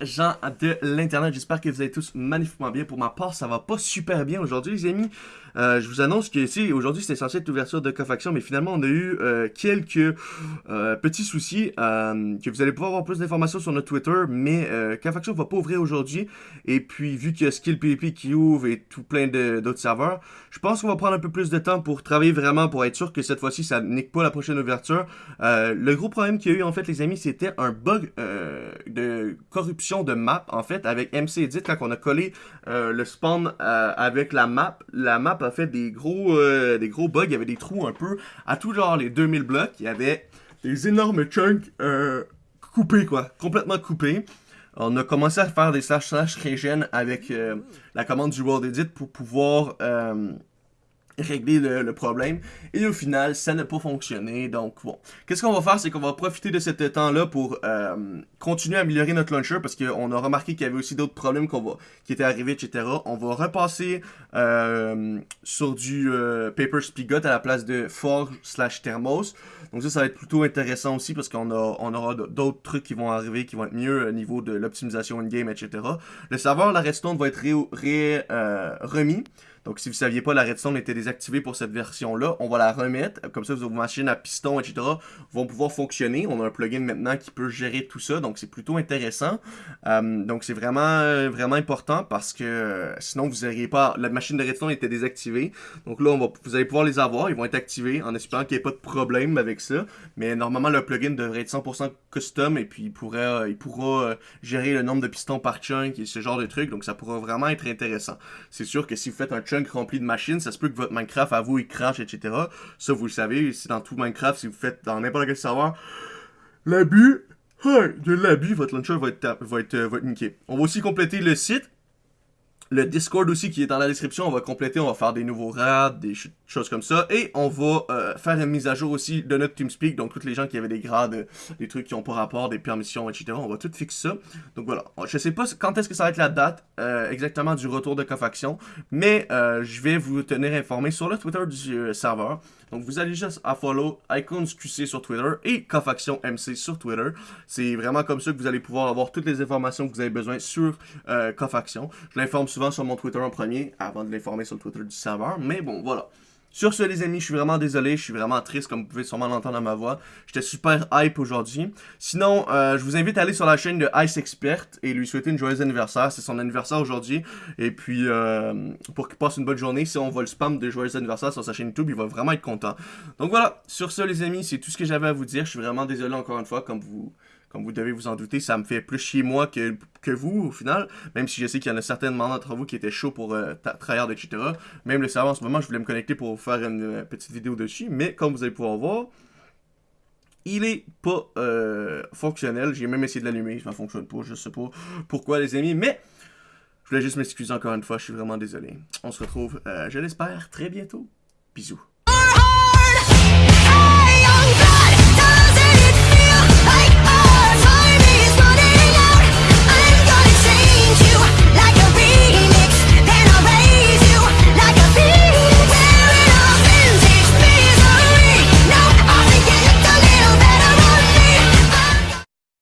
gens de l'internet, j'espère que vous allez tous magnifiquement bien. Pour ma part, ça va pas super bien aujourd'hui les amis. Euh, je vous annonce que ici, aujourd'hui c'était censé être l'ouverture de Cofaction, mais finalement on a eu euh, quelques euh, petits soucis, que vous allez pouvoir avoir plus d'informations sur notre Twitter, mais Cofaction va pas ouvrir aujourd'hui, et puis vu qu'il y a Skill PvP qui ouvre et tout plein d'autres serveurs, je pense qu'on va prendre un peu plus de temps pour travailler vraiment, pour être sûr que cette fois-ci ça nique pas la prochaine ouverture. le gros problème qu'il y a eu en fait les amis, c'était un bug de corruption de map en fait avec MC Edit quand on a collé le spawn avec la map, la map a fait des gros, euh, des gros bugs. Il y avait des trous un peu à tout genre les 2000 blocs. Il y avait des énormes chunks euh, coupés, quoi. Complètement coupés. On a commencé à faire des slash slash regen avec euh, la commande du World Edit pour pouvoir régler le, problème. Et au final, ça n'a pas fonctionné. Donc bon, qu'est-ce qu'on va faire, c'est qu'on va profiter de ce temps-là pour euh, continuer à améliorer notre launcher parce qu'on a remarqué qu'il y avait aussi d'autres problèmes qui étaient arrivés, etc. On va repasser euh, sur du euh, Paper Spigot à la place de Forge slash Thermos. Donc ça, ça va être plutôt intéressant aussi parce qu'on on aura d'autres trucs qui vont arriver qui vont être mieux au niveau de l'optimisation in-game, etc. Le serveur, la redstone va être remis. Donc, si vous ne saviez pas, la redstone était désactivée pour cette version-là. On va la remettre. Comme ça, vos machines à piston, etc. vont pouvoir fonctionner. On a un plugin maintenant qui peut gérer tout ça. Donc, c'est plutôt intéressant. Euh, donc, c'est vraiment, vraiment important parce que euh, sinon, vous n'auriez pas... La machine de redstone était désactivée. Donc là, on va, vous allez pouvoir les avoir. Ils vont être activés en espérant qu'il n'y ait pas de problème avec ça. Mais normalement, le plugin devrait être 100% custom et puis il, pourrait, euh, il pourra gérer le nombre de pistons par chunk et ce genre de trucs. Donc, ça pourra vraiment être intéressant. C'est sûr que si vous faites un rempli de machines, ça se peut que votre Minecraft à vous il crache, etc. Ça vous le savez, c'est dans tout Minecraft, si vous faites dans n'importe quel serveur, l'abus, de l'abus, votre launcher va être, va, être, va être niqué. On va aussi compléter le site le Discord aussi qui est dans la description, on va compléter, on va faire des nouveaux rats, des choses comme ça. Et on va euh, faire une mise à jour aussi de notre TeamSpeak. Donc, tous les gens qui avaient des grades, des trucs qui n'ont pas rapport, des permissions, etc. On va tout fixer ça. Donc, voilà. Je sais pas quand est-ce que ça va être la date euh, exactement du retour de Cofaction. Mais euh, je vais vous tenir informé sur le Twitter du serveur. Donc, vous allez juste à follow Icons QC sur Twitter et Cofaction MC sur Twitter. C'est vraiment comme ça que vous allez pouvoir avoir toutes les informations que vous avez besoin sur Cofaction. Je l'informe souvent sur mon Twitter en premier avant de l'informer sur le Twitter du serveur. Mais bon, voilà. Sur ce, les amis, je suis vraiment désolé, je suis vraiment triste, comme vous pouvez sûrement l'entendre dans ma voix. J'étais super hype aujourd'hui. Sinon, euh, je vous invite à aller sur la chaîne de Ice Expert et lui souhaiter une joyeux anniversaire. C'est son anniversaire aujourd'hui. Et puis, euh, pour qu'il passe une bonne journée, si on voit le spam de joyeux anniversaire sur sa chaîne YouTube, il va vraiment être content. Donc voilà, sur ce, les amis, c'est tout ce que j'avais à vous dire. Je suis vraiment désolé encore une fois, comme vous comme vous devez vous en douter, ça me fait plus chier moi que, que vous, au final. Même si je sais qu'il y en a certainement d'entre vous qui étaient chauds pour euh, tryhard, etc. Même le serveur en ce moment, je voulais me connecter pour faire une euh, petite vidéo dessus. Mais comme vous allez pouvoir voir, il est pas euh, fonctionnel. J'ai même essayé de l'allumer, ça ne fonctionne pas. Je sais pas pourquoi, les amis. Mais je voulais juste m'excuser encore une fois. Je suis vraiment désolé. On se retrouve, je l'espère, très bientôt. Bisous.